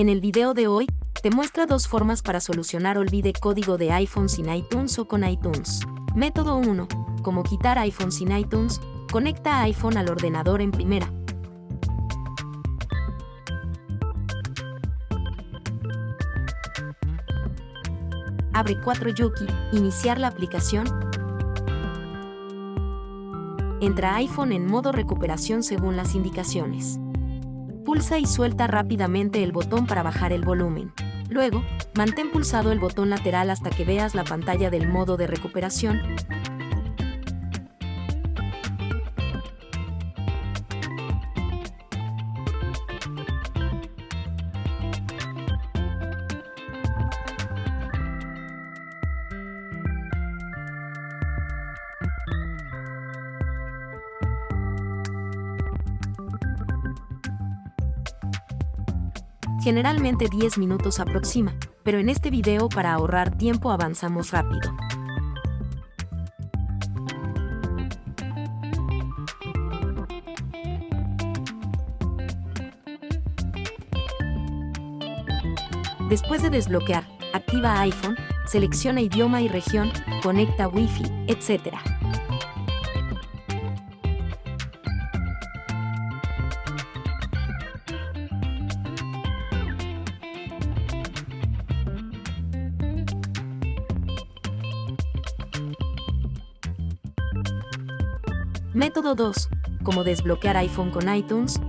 En el video de hoy, te muestra dos formas para solucionar olvide código de iPhone sin iTunes o con iTunes. Método 1. Como quitar iPhone sin iTunes, conecta iPhone al ordenador en primera. Abre 4 Yuki, iniciar la aplicación. Entra iPhone en modo recuperación según las indicaciones. Pulsa y suelta rápidamente el botón para bajar el volumen. Luego, mantén pulsado el botón lateral hasta que veas la pantalla del modo de recuperación. Generalmente 10 minutos aproxima, pero en este video para ahorrar tiempo avanzamos rápido. Después de desbloquear, activa iPhone, selecciona idioma y región, conecta Wi-Fi, etc. Método 2. Cómo desbloquear iPhone con iTunes.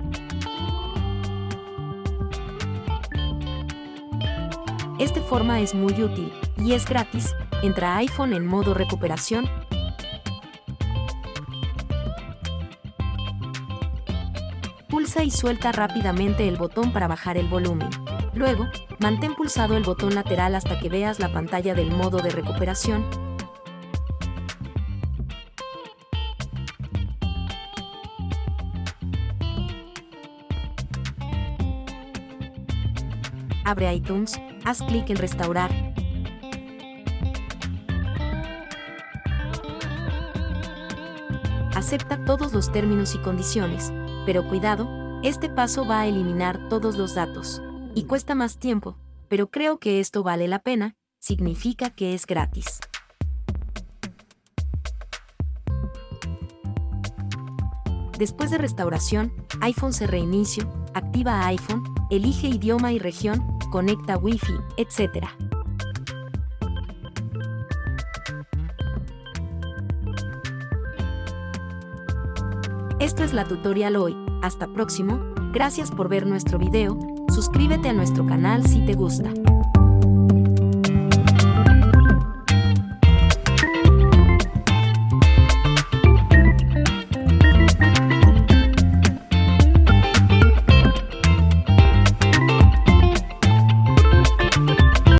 Esta forma es muy útil y es gratis. Entra iPhone en modo recuperación. Pulsa y suelta rápidamente el botón para bajar el volumen. Luego, mantén pulsado el botón lateral hasta que veas la pantalla del modo de recuperación abre iTunes, haz clic en Restaurar. Acepta todos los términos y condiciones, pero cuidado, este paso va a eliminar todos los datos. Y cuesta más tiempo, pero creo que esto vale la pena, significa que es gratis. Después de restauración, iPhone se reinicio, activa iPhone, elige idioma y región, conecta Wi-Fi, etc. Esto es la tutorial hoy, hasta próximo, gracias por ver nuestro video, suscríbete a nuestro canal si te gusta.